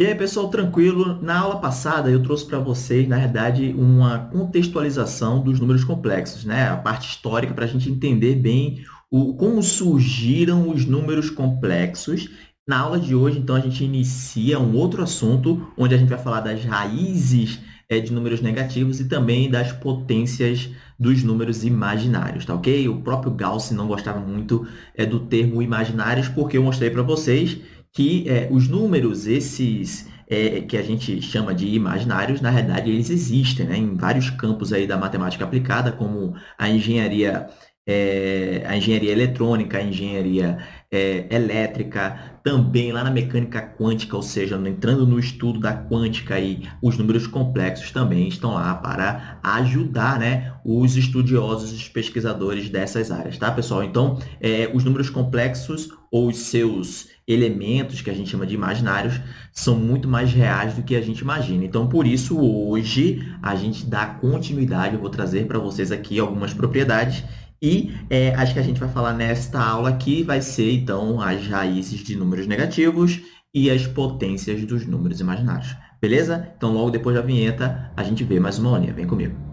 E aí, pessoal, tranquilo? Na aula passada eu trouxe para vocês, na verdade, uma contextualização dos números complexos, né? A parte histórica para a gente entender bem o, como surgiram os números complexos. Na aula de hoje, então, a gente inicia um outro assunto, onde a gente vai falar das raízes é, de números negativos e também das potências dos números imaginários, tá ok? O próprio Gauss não gostava muito é, do termo imaginários, porque eu mostrei para vocês que é, os números, esses é, que a gente chama de imaginários, na realidade, eles existem né, em vários campos aí da matemática aplicada, como a engenharia, é, a engenharia eletrônica, a engenharia é, elétrica, também lá na mecânica quântica, ou seja, entrando no estudo da quântica, aí, os números complexos também estão lá para ajudar né, os estudiosos, os pesquisadores dessas áreas, tá, pessoal? Então, é, os números complexos ou os seus elementos que a gente chama de imaginários são muito mais reais do que a gente imagina. Então, por isso, hoje, a gente dá continuidade, eu vou trazer para vocês aqui algumas propriedades e é, acho que a gente vai falar nesta aula aqui, vai ser, então, as raízes de números negativos e as potências dos números imaginários. Beleza? Então, logo depois da vinheta, a gente vê mais uma aulinha. Vem comigo.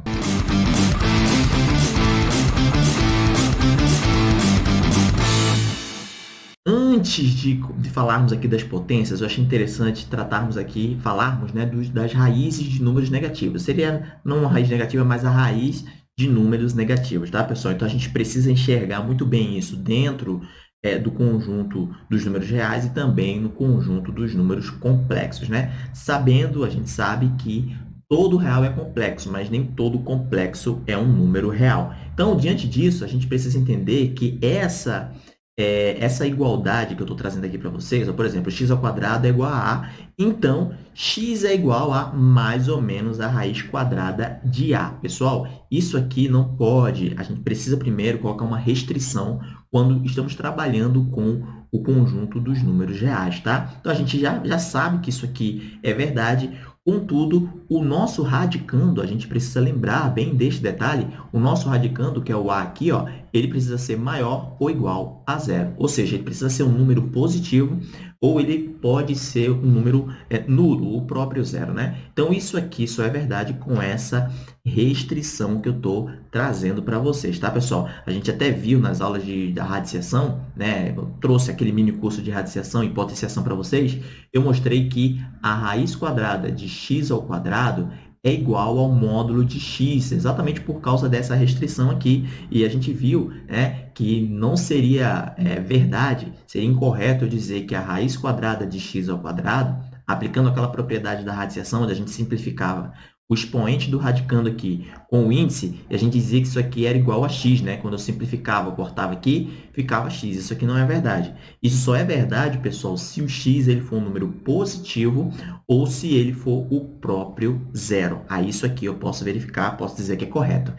Antes de, falarmos aqui das potências, eu achei interessante tratarmos aqui, falarmos né, dos, das raízes de números negativos. Seria não uma raiz negativa, mas a raiz de números negativos, tá, pessoal? Então, a gente precisa enxergar muito bem isso dentro é, do conjunto dos números reais e também no conjunto dos números complexos, né? Sabendo, a gente sabe que todo real é complexo, mas nem todo complexo é um número real. Então, diante disso, a gente precisa entender que essa é, essa igualdade que eu estou trazendo aqui para vocês, por exemplo, x ao quadrado é igual a a, então x é igual a mais ou menos a raiz quadrada de a. Pessoal, isso aqui não pode, a gente precisa primeiro colocar uma restrição quando estamos trabalhando com o conjunto dos números reais, tá? Então, a gente já, já sabe que isso aqui é verdade. Contudo, o nosso radicando, a gente precisa lembrar bem deste detalhe, o nosso radicando, que é o A aqui, ó, ele precisa ser maior ou igual a zero. Ou seja, ele precisa ser um número positivo ou ele pode ser um número é, nulo, o próprio zero. Né? Então, isso aqui só é verdade com essa restrição que eu estou trazendo para vocês, tá, pessoal? A gente até viu nas aulas de, da radiciação, né? Eu trouxe aquele mini curso de radiciação e potenciação para vocês. Eu mostrei que a raiz quadrada de x ao quadrado é igual ao módulo de x, exatamente por causa dessa restrição aqui. E a gente viu né, que não seria é, verdade, seria incorreto dizer que a raiz quadrada de x ao quadrado, aplicando aquela propriedade da radiciação, onde a gente simplificava o expoente do radicando aqui com o índice, e a gente dizia que isso aqui era igual a x, né? Quando eu simplificava, eu cortava aqui, ficava x. Isso aqui não é verdade. Isso só é verdade, pessoal, se o x ele for um número positivo ou se ele for o próprio zero. Aí isso aqui eu posso verificar, posso dizer que é correto.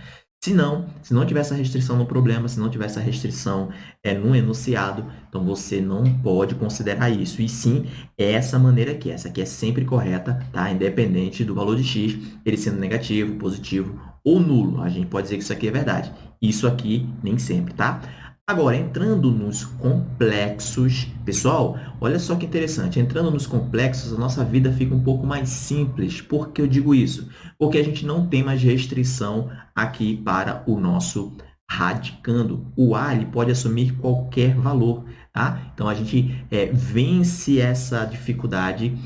Se não, se não tiver essa restrição no problema, se não tiver essa restrição é, no enunciado, então você não pode considerar isso. E sim, é essa maneira aqui. Essa aqui é sempre correta, tá? Independente do valor de x, ele sendo negativo, positivo ou nulo. A gente pode dizer que isso aqui é verdade. Isso aqui nem sempre, tá? Agora, entrando nos complexos, pessoal, olha só que interessante, entrando nos complexos, a nossa vida fica um pouco mais simples. Por que eu digo isso? Porque a gente não tem mais restrição aqui para o nosso radicando. O A ele pode assumir qualquer valor, tá? Então, a gente é, vence essa dificuldade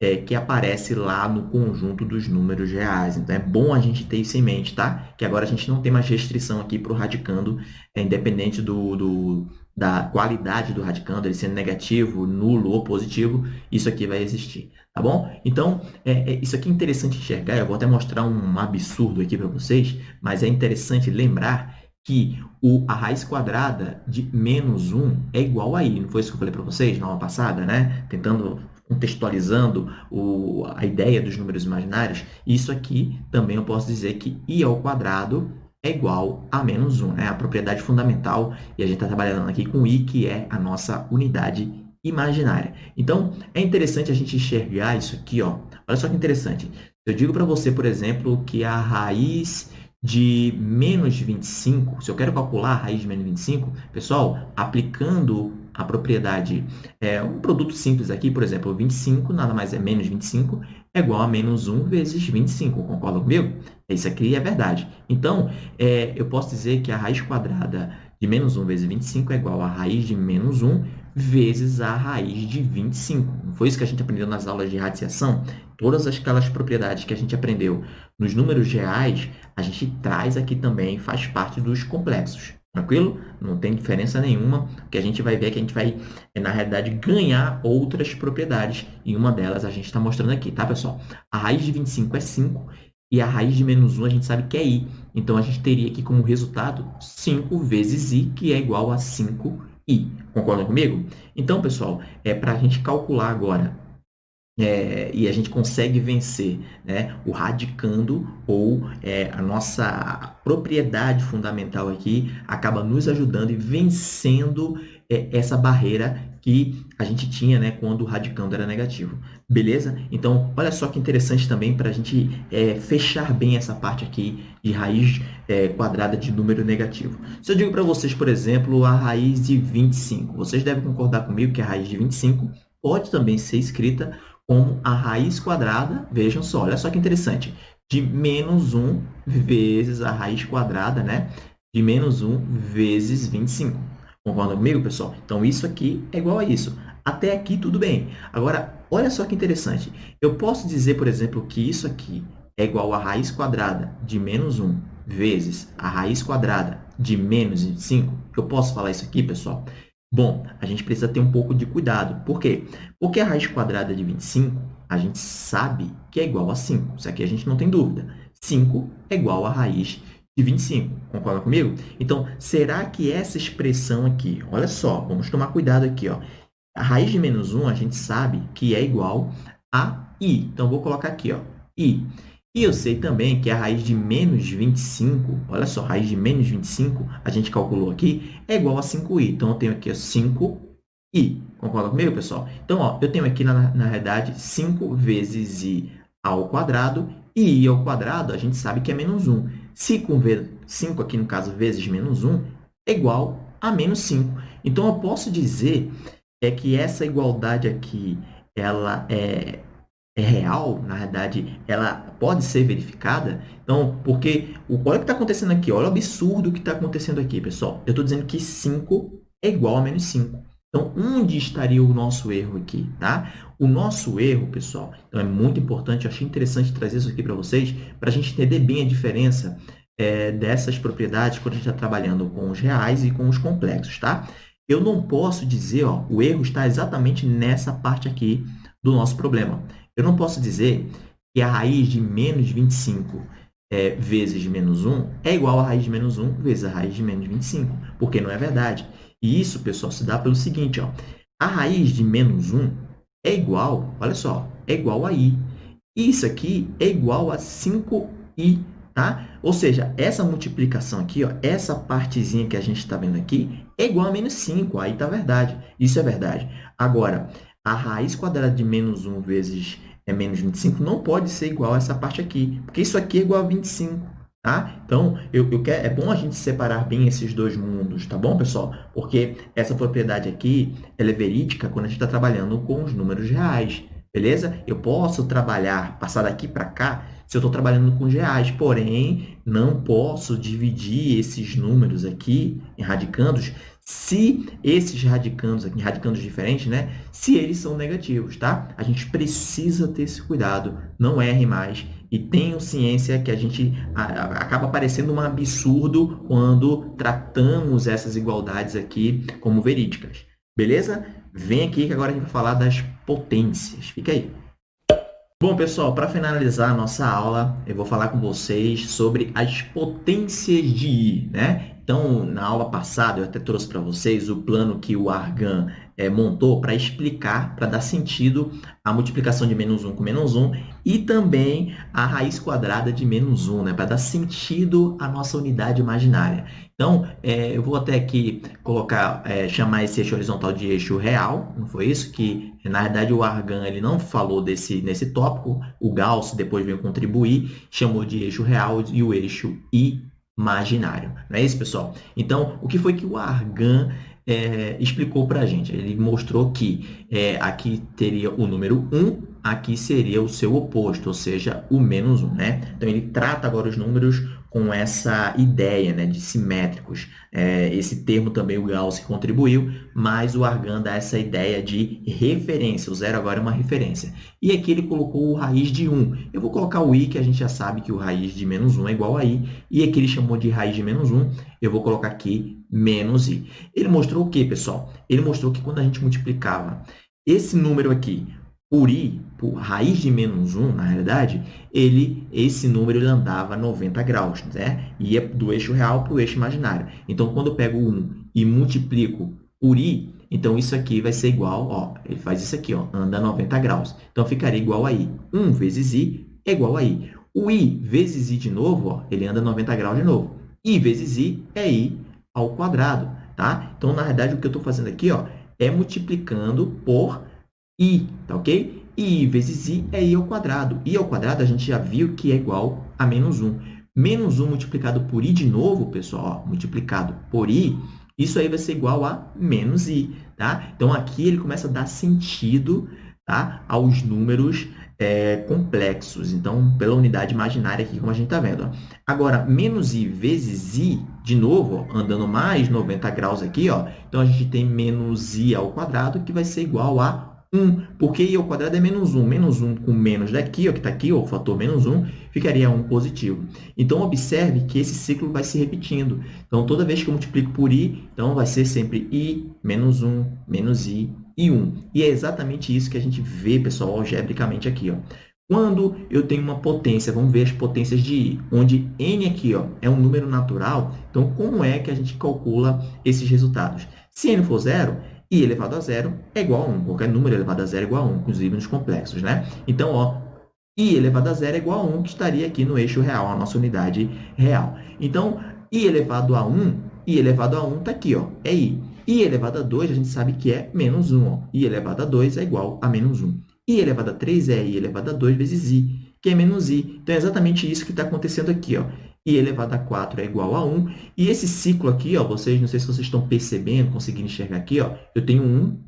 é, que aparece lá no conjunto dos números reais. Então, é bom a gente ter isso em mente, tá? Que agora a gente não tem mais restrição aqui para o radicando, é, independente do, do, da qualidade do radicando, ele sendo negativo, nulo ou positivo, isso aqui vai existir, tá bom? Então, é, é, isso aqui é interessante enxergar, eu vou até mostrar um absurdo aqui para vocês, mas é interessante lembrar que o, a raiz quadrada de menos 1 é igual a i. Não foi isso que eu falei para vocês na aula passada, né? Tentando contextualizando o, a ideia dos números imaginários, isso aqui também eu posso dizer que i ao quadrado é igual a menos 1, é né? a propriedade fundamental, e a gente está trabalhando aqui com i, que é a nossa unidade imaginária. Então, é interessante a gente enxergar isso aqui, ó. olha só que interessante. Eu digo para você, por exemplo, que a raiz de menos 25, se eu quero calcular a raiz de menos 25, pessoal, aplicando a propriedade, é um produto simples aqui, por exemplo, 25 nada mais é menos 25 é igual a menos 1 vezes 25, concorda comigo? Isso aqui é verdade. Então, é, eu posso dizer que a raiz quadrada de menos 1 vezes 25 é igual a raiz de menos 1 vezes a raiz de 25. Não foi isso que a gente aprendeu nas aulas de radiciação? Todas aquelas propriedades que a gente aprendeu nos números reais, a gente traz aqui também, faz parte dos complexos. Tranquilo? Não tem diferença nenhuma. O que a gente vai ver é que a gente vai, na realidade, ganhar outras propriedades. E uma delas a gente está mostrando aqui, tá, pessoal? A raiz de 25 é 5 e a raiz de menos 1 a gente sabe que é i. Então, a gente teria aqui como resultado 5 vezes i, que é igual a 5i. Concordam comigo? Então, pessoal, é para a gente calcular agora é, e a gente consegue vencer né, o radicando ou é, a nossa propriedade fundamental aqui acaba nos ajudando e vencendo é, essa barreira que a gente tinha né, quando o radicando era negativo. Beleza? Então, olha só que interessante também para a gente é, fechar bem essa parte aqui de raiz é, quadrada de número negativo. Se eu digo para vocês, por exemplo, a raiz de 25, vocês devem concordar comigo que a raiz de 25 pode também ser escrita como a raiz quadrada, vejam só, olha só que interessante, de menos 1 vezes a raiz quadrada, né? De menos 1 vezes 25. Concordam comigo, pessoal? Então, isso aqui é igual a isso. Até aqui, tudo bem. Agora, olha só que interessante. Eu posso dizer, por exemplo, que isso aqui é igual a raiz quadrada de menos 1 vezes a raiz quadrada de menos 25. Eu posso falar isso aqui, pessoal? Bom, a gente precisa ter um pouco de cuidado. Por quê? Porque a raiz quadrada de 25, a gente sabe que é igual a 5. Isso aqui a gente não tem dúvida. 5 é igual a raiz de 25. Concorda comigo? Então, será que essa expressão aqui, olha só, vamos tomar cuidado aqui, ó. A raiz de menos 1, a gente sabe que é igual a i. Então, vou colocar aqui, ó, i. E eu sei também que a raiz de menos 25, olha só, raiz de menos 25, a gente calculou aqui, é igual a 5i. Então, eu tenho aqui 5i. Concorda comigo, pessoal? Então, ó, eu tenho aqui, na, na realidade, 5 vezes i ao quadrado, e i ao quadrado, a gente sabe que é menos 1. 5, 5 aqui, no caso, vezes menos 1, é igual a menos 5. Então, eu posso dizer é que essa igualdade aqui, ela é é real, na verdade, ela pode ser verificada. Então, porque o, olha o que está acontecendo aqui, olha o absurdo que está acontecendo aqui, pessoal. Eu estou dizendo que 5 é igual a menos 5. Então, onde estaria o nosso erro aqui, tá? O nosso erro, pessoal, então é muito importante, eu achei interessante trazer isso aqui para vocês, para a gente entender bem a diferença é, dessas propriedades quando a gente está trabalhando com os reais e com os complexos, tá? Eu não posso dizer, ó, o erro está exatamente nessa parte aqui do nosso problema. Eu não posso dizer que a raiz de menos 25 é, vezes menos 1 é igual a raiz de menos 1 vezes a raiz de menos 25, porque não é verdade. E isso, pessoal, se dá pelo seguinte, ó, a raiz de menos 1 é igual, olha só, é igual a i. Isso aqui é igual a 5i, tá? Ou seja, essa multiplicação aqui, ó, essa partezinha que a gente está vendo aqui, é igual a menos 5, aí a verdade. Isso é verdade. Agora, a raiz quadrada de menos 1 vezes é menos 25 não pode ser igual a essa parte aqui, porque isso aqui é igual a 25. Tá? Então, eu, eu quero, é bom a gente separar bem esses dois mundos, tá bom, pessoal? Porque essa propriedade aqui ela é verídica quando a gente está trabalhando com os números reais, beleza? Eu posso trabalhar, passar daqui para cá, se eu estou trabalhando com reais, porém, não posso dividir esses números aqui em radicandos se esses radicandos aqui, radicandos diferentes, né? Se eles são negativos, tá? A gente precisa ter esse cuidado, não erre mais e tenham ciência que a gente acaba parecendo um absurdo quando tratamos essas igualdades aqui como verídicas. Beleza? Vem aqui que agora a gente vai falar das potências. Fica aí. Bom, pessoal, para finalizar a nossa aula, eu vou falar com vocês sobre as potências de I, né? Então, na aula passada, eu até trouxe para vocês o plano que o Argan é, montou para explicar, para dar sentido à multiplicação de menos 1 com menos 1 e também a raiz quadrada de menos 1, né, para dar sentido à nossa unidade imaginária. Então, é, eu vou até aqui colocar, é, chamar esse eixo horizontal de eixo real, não foi isso? Que, na verdade, o Argan ele não falou desse, nesse tópico, o Gauss depois veio contribuir, chamou de eixo real e o eixo I imaginário. Não é isso, pessoal? Então, o que foi que o Argan é, explicou para a gente. Ele mostrou que é, aqui teria o número 1, aqui seria o seu oposto, ou seja, o menos 1. Né? Então, ele trata agora os números com essa ideia né, de simétricos. É, esse termo também o Gauss contribuiu, mas o Argan dá essa ideia de referência. O zero agora é uma referência. E aqui ele colocou o raiz de 1. Eu vou colocar o i, que a gente já sabe que o raiz de menos 1 é igual a i. E aqui ele chamou de raiz de menos 1. Eu vou colocar aqui menos i. Ele mostrou o quê, pessoal? Ele mostrou que quando a gente multiplicava esse número aqui por i, por raiz de menos 1, na realidade, ele, esse número ele andava 90 graus, né? ia do eixo real para o eixo imaginário. Então, quando eu pego 1 e multiplico por i, então isso aqui vai ser igual, ó, ele faz isso aqui, ó, anda 90 graus. Então, ficaria igual a i. 1 vezes i é igual a i. O i vezes i de novo, ó, ele anda 90 graus de novo. i vezes i é i ao quadrado, tá? Então, na realidade, o que eu estou fazendo aqui, ó, é multiplicando por i, tá ok? i vezes i é i ao quadrado. i ao quadrado a gente já viu que é igual a menos 1. Menos 1 multiplicado por i de novo, pessoal, ó, multiplicado por i, isso aí vai ser igual a menos i, tá? Então, aqui ele começa a dar sentido tá? aos números é, complexos. Então, pela unidade imaginária aqui, como a gente está vendo. Ó. Agora, menos i vezes i, de novo, ó, andando mais 90 graus aqui, ó, então a gente tem menos i ao quadrado, que vai ser igual a 1, porque i ao quadrado é menos 1. Menos 1 com menos daqui, ó, que está aqui, ó, o fator menos 1, ficaria 1 positivo. Então, observe que esse ciclo vai se repetindo. Então, toda vez que eu multiplico por i, então vai ser sempre i menos 1, menos i e 1. E é exatamente isso que a gente vê, pessoal, algebricamente aqui. Ó. Quando eu tenho uma potência, vamos ver as potências de i, onde n aqui ó, é um número natural, então como é que a gente calcula esses resultados? Se n for zero, i elevado a zero é igual a 1. Qualquer número elevado a zero é igual a 1, inclusive nos complexos. Né? Então, ó, i elevado a zero é igual a 1, que estaria aqui no eixo real, a nossa unidade real. Então, i elevado a 1, i elevado a 1 está aqui, ó, é i. i elevado a 2, a gente sabe que é menos 1. Ó. i elevado a 2 é igual a menos 1. i elevado a 3 é i elevado a 2 vezes i, que é menos i. Então, é exatamente isso que está acontecendo aqui. Ó i elevado a 4 é igual a 1. E esse ciclo aqui, ó, vocês, não sei se vocês estão percebendo, conseguindo enxergar aqui, ó, eu tenho 1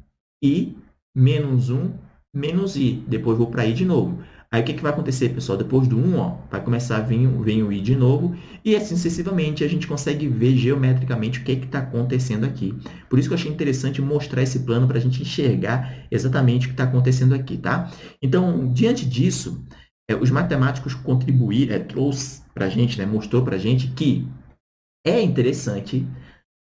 i menos 1 menos i. Depois vou para i de novo. Aí, o que, que vai acontecer, pessoal? Depois do 1, ó, vai começar a vir, vir o i de novo. E assim sucessivamente, a gente consegue ver geometricamente o que está acontecendo aqui. Por isso que eu achei interessante mostrar esse plano para a gente enxergar exatamente o que está acontecendo aqui, tá? Então, diante disso, é, os matemáticos contribuíram, é, trouxe para a gente, né, mostrou para a gente que é interessante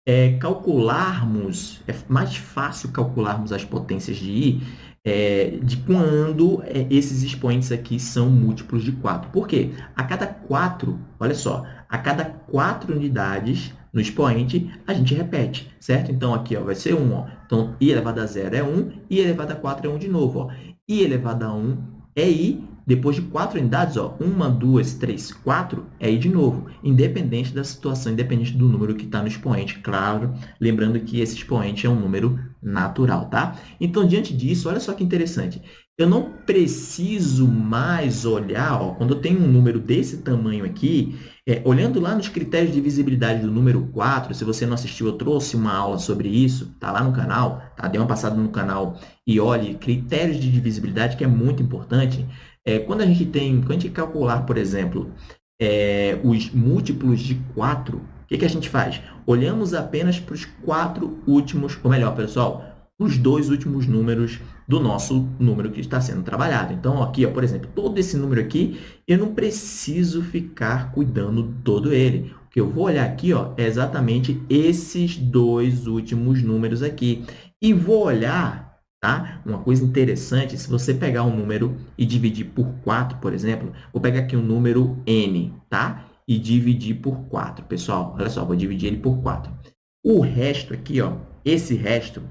é, calcularmos, é mais fácil calcularmos as potências de i é, de quando é, esses expoentes aqui são múltiplos de 4. Por quê? A cada 4, olha só, a cada 4 unidades no expoente, a gente repete, certo? Então, aqui ó, vai ser 1. Ó. Então, i elevado a 0 é 1, i elevado a 4 é 1 de novo. Ó. i elevado a 1 é i, depois de quatro unidades, ó, uma, duas, três, quatro, é i de novo, independente da situação, independente do número que está no expoente, claro, lembrando que esse expoente é um número natural, tá? Então, diante disso, olha só que interessante, eu não preciso mais olhar, ó, quando eu tenho um número desse tamanho aqui, é, olhando lá nos critérios de visibilidade do número 4, se você não assistiu, eu trouxe uma aula sobre isso, tá lá no canal, tá? Dê uma passada no canal e olhe critérios de divisibilidade, que é muito importante. É, quando a gente tem, quando a gente calcular, por exemplo, é, os múltiplos de 4, o que, que a gente faz? Olhamos apenas para os quatro últimos, ou melhor, pessoal, os dois últimos números do nosso número que está sendo trabalhado. Então, aqui, ó, por exemplo, todo esse número aqui, eu não preciso ficar cuidando todo ele. O que eu vou olhar aqui ó, é exatamente esses dois últimos números aqui. E vou olhar Tá? Uma coisa interessante, se você pegar um número e dividir por 4, por exemplo, vou pegar aqui um número n, tá? E dividir por 4. Pessoal, olha só, vou dividir ele por 4. O resto aqui, ó, esse resto,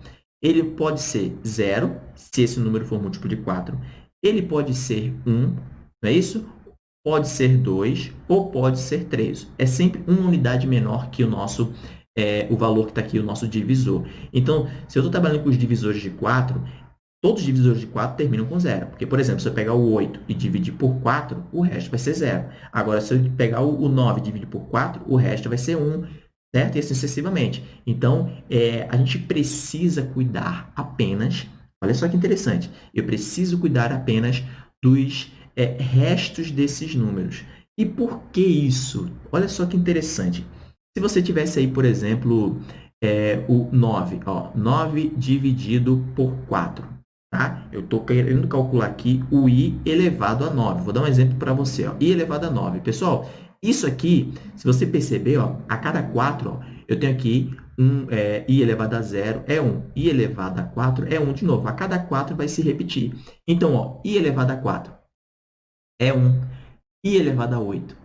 ele pode ser 0, se esse número for múltiplo de 4. Ele pode ser 1, não é isso? Pode ser 2 ou pode ser 3. É sempre uma unidade menor que o nosso é, o valor que está aqui, o nosso divisor. Então, se eu estou trabalhando com os divisores de 4, todos os divisores de 4 terminam com zero. Porque, por exemplo, se eu pegar o 8 e dividir por 4, o resto vai ser zero. Agora, se eu pegar o 9 e dividir por 4, o resto vai ser 1. certo? E assim sucessivamente. Então, é, a gente precisa cuidar apenas, olha só que interessante, eu preciso cuidar apenas dos é, restos desses números. E por que isso? Olha só que interessante. Se você tivesse aí, por exemplo, é, o 9, ó, 9 dividido por 4. Tá? Eu estou querendo calcular aqui o i elevado a 9. Vou dar um exemplo para você. Ó. i elevado a 9. Pessoal, isso aqui, se você perceber, ó, a cada 4, ó, eu tenho aqui um, é, i elevado a 0 é 1, i elevado a 4 é 1 de novo. A cada 4 vai se repetir. Então, ó, i elevado a 4 é 1, i elevado a 8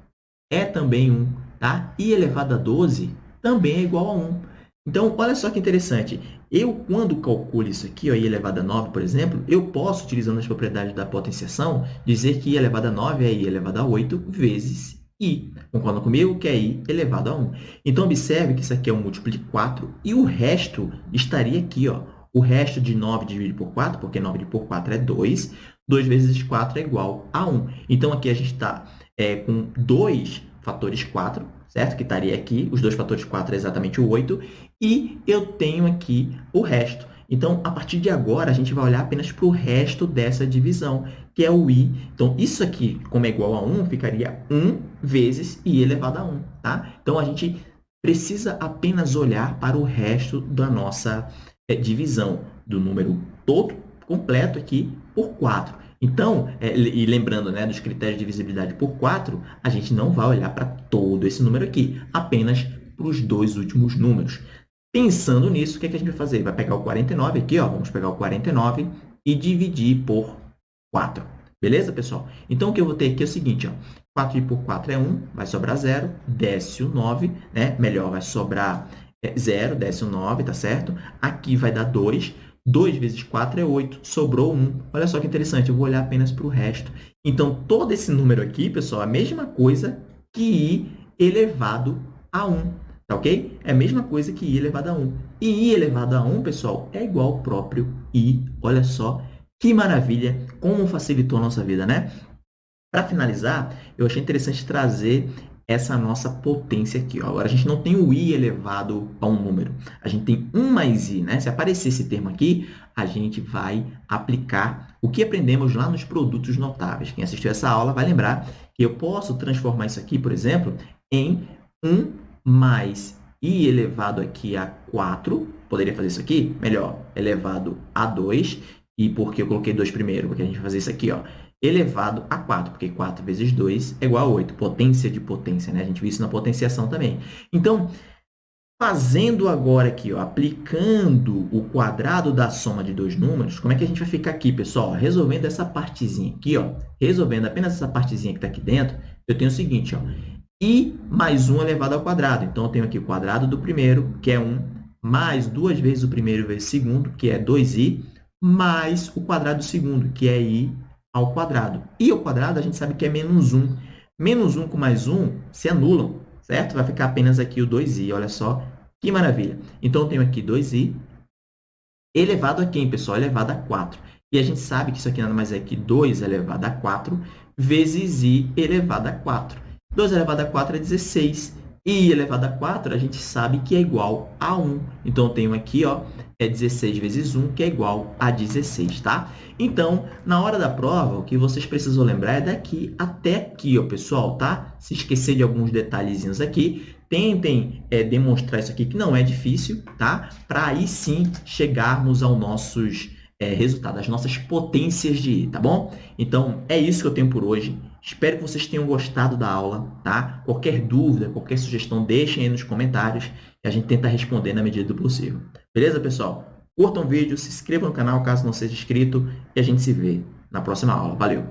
é também 1, tá? i elevado a 12 também é igual a 1. Então, olha só que interessante. Eu, quando calculo isso aqui, ó, i elevado a 9, por exemplo, eu posso, utilizando as propriedades da potenciação, dizer que i elevado a 9 é i elevado a 8 vezes i. Concordam comigo? Que é i elevado a 1. Então, observe que isso aqui é um múltiplo de 4 e o resto estaria aqui. Ó. O resto de 9 dividido por 4, porque 9 dividido por 4 é 2. 2 vezes 4 é igual a 1. Então, aqui a gente está é, com 2 fatores 4, certo? Que estaria aqui. Os dois fatores 4 é exatamente o 8. E eu tenho aqui o resto. Então, a partir de agora, a gente vai olhar apenas para o resto dessa divisão, que é o i. Então, isso aqui, como é igual a 1, ficaria 1 vezes i elevado a 1. Tá? Então, a gente precisa apenas olhar para o resto da nossa é, divisão, do número todo completo aqui por 4. Então, é, e lembrando né, dos critérios de divisibilidade por 4, a gente não vai olhar para todo esse número aqui, apenas para os dois últimos números. Pensando nisso, o que, é que a gente vai fazer? Vai pegar o 49 aqui, ó, vamos pegar o 49 e dividir por 4. Beleza, pessoal? Então, o que eu vou ter aqui é o seguinte, ó, 4 por 4 é 1, vai sobrar 0, desce o 9, né? melhor, vai sobrar é, 0, desce o 9, tá certo? Aqui vai dar 2, 2 vezes 4 é 8, sobrou 1. Olha só que interessante, eu vou olhar apenas para o resto. Então, todo esse número aqui, pessoal, é a mesma coisa que i elevado a 1. Tá ok? É a mesma coisa que i elevado a 1. E i elevado a 1, pessoal, é igual ao próprio i. Olha só que maravilha, como facilitou a nossa vida, né? Para finalizar, eu achei interessante trazer essa nossa potência aqui. Ó. Agora, a gente não tem o i elevado a um número. A gente tem 1 mais i. Né? Se aparecer esse termo aqui, a gente vai aplicar o que aprendemos lá nos produtos notáveis. Quem assistiu essa aula vai lembrar que eu posso transformar isso aqui, por exemplo, em 1 mais i elevado aqui a 4, poderia fazer isso aqui? Melhor, elevado a 2, e por que eu coloquei 2 primeiro? Porque a gente vai fazer isso aqui, ó, elevado a 4, porque 4 vezes 2 é igual a 8, potência de potência, né? A gente viu isso na potenciação também. Então, fazendo agora aqui, ó, aplicando o quadrado da soma de dois números, como é que a gente vai ficar aqui, pessoal? Resolvendo essa partezinha aqui, ó, resolvendo apenas essa partezinha que está aqui dentro, eu tenho o seguinte, ó, i mais 1 elevado ao quadrado. Então, eu tenho aqui o quadrado do primeiro, que é 1, mais duas vezes o primeiro vezes o segundo, que é 2i, mais o quadrado do segundo, que é i ao quadrado. i ao quadrado, a gente sabe que é menos 1. Menos 1 com mais 1 se anulam, certo? Vai ficar apenas aqui o 2i, olha só que maravilha. Então, eu tenho aqui 2i elevado a quem, pessoal? Elevado a 4. E a gente sabe que isso aqui nada mais é que 2 elevado a 4 vezes i elevado a 4. 2 elevado a 4 é 16. E elevado a 4, a gente sabe que é igual a 1. Então, eu tenho aqui, ó, é 16 vezes 1, que é igual a 16, tá? Então, na hora da prova, o que vocês precisam lembrar é daqui até aqui, ó, pessoal, tá? Se esquecer de alguns detalhezinhos aqui, tentem é, demonstrar isso aqui, que não é difícil, tá? Para aí sim chegarmos aos nossos é, resultados, às nossas potências de I, tá bom? Então, é isso que eu tenho por hoje. Espero que vocês tenham gostado da aula, tá? Qualquer dúvida, qualquer sugestão, deixem aí nos comentários e a gente tenta responder na medida do possível. Beleza, pessoal? Curtam o vídeo, se inscrevam no canal caso não seja inscrito e a gente se vê na próxima aula. Valeu!